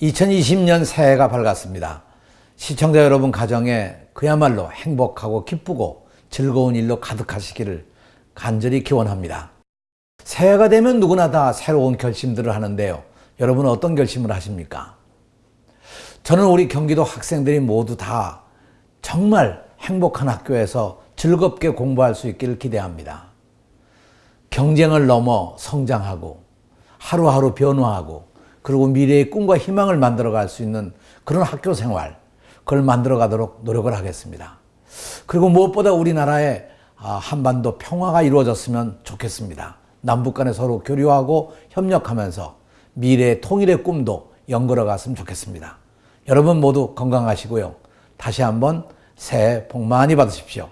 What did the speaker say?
2020년 새해가 밝았습니다. 시청자 여러분 가정에 그야말로 행복하고 기쁘고 즐거운 일로 가득하시기를 간절히 기원합니다. 새해가 되면 누구나 다 새로운 결심들을 하는데요. 여러분은 어떤 결심을 하십니까? 저는 우리 경기도 학생들이 모두 다 정말 행복한 학교에서 즐겁게 공부할 수 있기를 기대합니다. 경쟁을 넘어 성장하고 하루하루 변화하고 그리고 미래의 꿈과 희망을 만들어 갈 수 있는 그런 학교 생활 그걸 만들어 가도록 노력을 하겠습니다. 그리고 무엇보다 우리나라의 아, 한반도 평화가 이루어졌으면 좋겠습니다. 남북 간에 서로 교류하고 협력하면서 미래의 통일의 꿈도 연걸어 갔으면 좋겠습니다. 여러분 모두 건강하시고요. 다시 한번 새해 복 많이 받으십시오.